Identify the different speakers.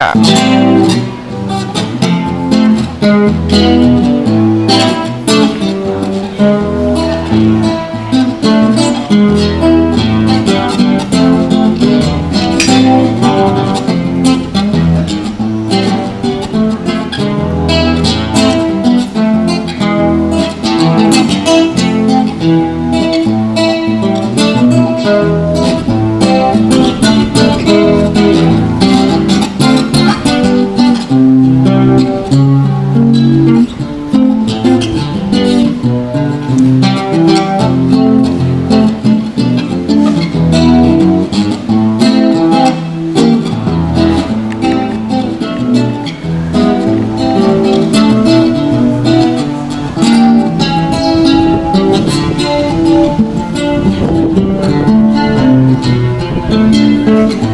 Speaker 1: Yeah. Dạ. Thank you.